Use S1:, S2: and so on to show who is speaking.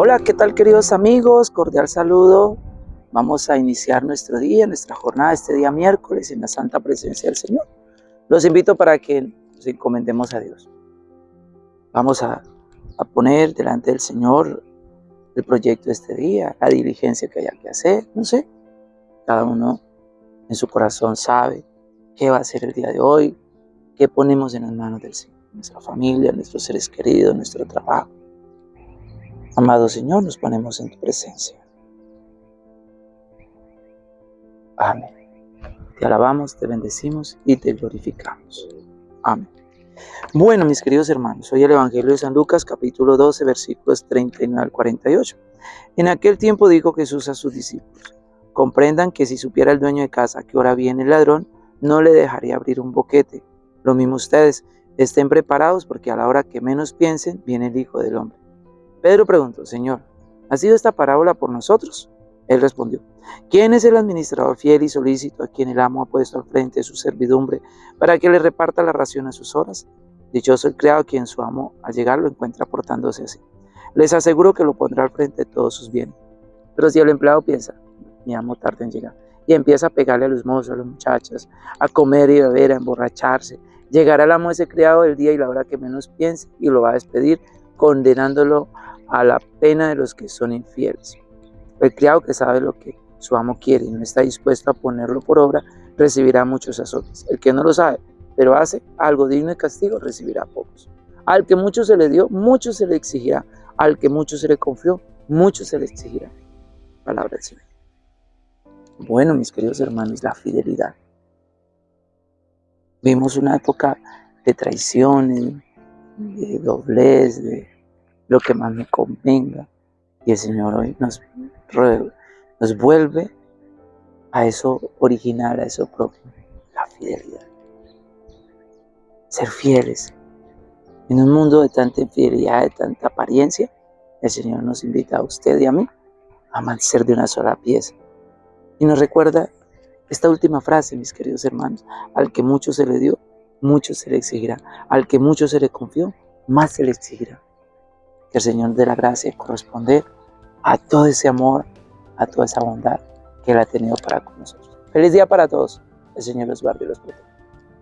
S1: Hola, ¿qué tal queridos amigos? Cordial saludo. Vamos a iniciar nuestro día, nuestra jornada, este día miércoles en la santa presencia del Señor. Los invito para que nos encomendemos a Dios. Vamos a, a poner delante del Señor el proyecto de este día, la diligencia que haya que hacer, no sé. Cada uno en su corazón sabe qué va a hacer el día de hoy, qué ponemos en las manos del Señor, nuestra familia, nuestros seres queridos, nuestro trabajo. Amado Señor, nos ponemos en tu presencia. Amén. Te alabamos, te bendecimos y te glorificamos. Amén. Bueno, mis queridos hermanos, hoy el Evangelio de San Lucas, capítulo 12, versículos 39 al 48. En aquel tiempo dijo Jesús a sus discípulos, comprendan que si supiera el dueño de casa que hora viene el ladrón, no le dejaría abrir un boquete. Lo mismo ustedes, estén preparados porque a la hora que menos piensen, viene el Hijo del Hombre. Pedro preguntó, Señor, ¿ha sido esta parábola por nosotros? Él respondió, ¿quién es el administrador fiel y solícito a quien el amo ha puesto al frente de su servidumbre para que le reparta la ración a sus horas? Dichoso el criado quien su amo al llegar lo encuentra portándose así. Les aseguro que lo pondrá al frente de todos sus bienes. Pero si el empleado piensa, mi amo tarde en llegar, y empieza a pegarle a los mozos, a las muchachas, a comer y beber, a emborracharse, llegará el amo ese criado el día y la hora que menos piense y lo va a despedir, condenándolo a la pena de los que son infieles. El criado que sabe lo que su amo quiere y no está dispuesto a ponerlo por obra, recibirá muchos azotes. El que no lo sabe, pero hace algo digno de castigo, recibirá pocos. Al que mucho se le dio, mucho se le exigirá. Al que mucho se le confió, mucho se le exigirá. Palabra del Señor. Bueno, mis queridos hermanos, la fidelidad. Vimos una época de traiciones, de doblez, de lo que más me convenga. Y el Señor hoy nos, nos vuelve a eso original, a eso propio, la fidelidad. Ser fieles. En un mundo de tanta infidelidad, de tanta apariencia, el Señor nos invita a usted y a mí a ser de una sola pieza. Y nos recuerda esta última frase, mis queridos hermanos, al que mucho se le dio, mucho se le exigirá. Al que mucho se le confió, más se le exigirá. Que el Señor dé la gracia de corresponder a todo ese amor, a toda esa bondad que Él ha tenido para con nosotros. Feliz día para todos. El Señor los guarde y los proteja.